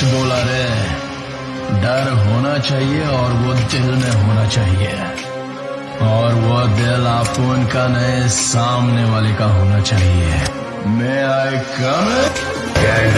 First bowler है डर होना चाहिए और वो दिल में होना चाहिए। और वो दिल आपको उनका नए सामने वाले का होना चाहिए। मैं आई कम कैंड